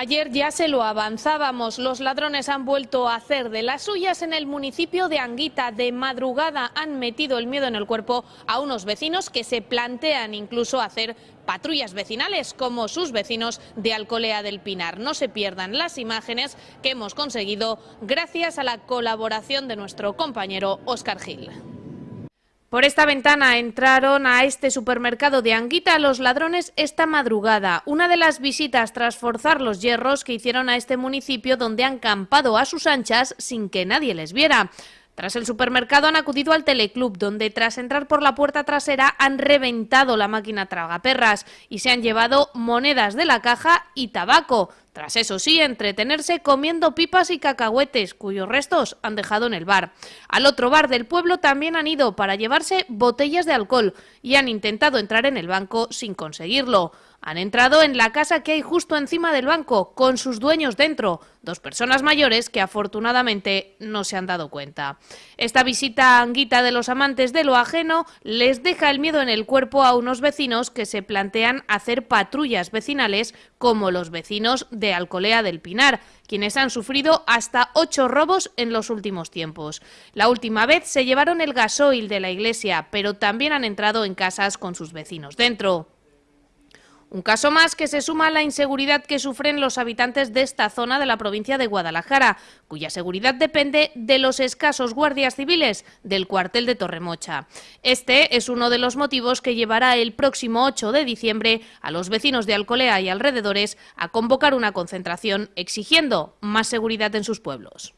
Ayer ya se lo avanzábamos, los ladrones han vuelto a hacer de las suyas en el municipio de Anguita. De madrugada han metido el miedo en el cuerpo a unos vecinos que se plantean incluso hacer patrullas vecinales como sus vecinos de Alcolea del Pinar. No se pierdan las imágenes que hemos conseguido gracias a la colaboración de nuestro compañero Óscar Gil. Por esta ventana entraron a este supermercado de Anguita los ladrones esta madrugada, una de las visitas tras forzar los hierros que hicieron a este municipio donde han campado a sus anchas sin que nadie les viera. Tras el supermercado han acudido al teleclub, donde tras entrar por la puerta trasera han reventado la máquina tragaperras y se han llevado monedas de la caja y tabaco. Tras eso sí, entretenerse comiendo pipas y cacahuetes, cuyos restos han dejado en el bar. Al otro bar del pueblo también han ido para llevarse botellas de alcohol y han intentado entrar en el banco sin conseguirlo. Han entrado en la casa que hay justo encima del banco, con sus dueños dentro, dos personas mayores que afortunadamente no se han dado cuenta. Esta visita anguita de los amantes de lo ajeno les deja el miedo en el cuerpo a unos vecinos que se plantean hacer patrullas vecinales como los vecinos de Alcolea del Pinar, quienes han sufrido hasta ocho robos en los últimos tiempos. La última vez se llevaron el gasoil de la iglesia, pero también han entrado en casas con sus vecinos dentro. Un caso más que se suma a la inseguridad que sufren los habitantes de esta zona de la provincia de Guadalajara, cuya seguridad depende de los escasos guardias civiles del cuartel de Torremocha. Este es uno de los motivos que llevará el próximo 8 de diciembre a los vecinos de Alcolea y alrededores a convocar una concentración exigiendo más seguridad en sus pueblos.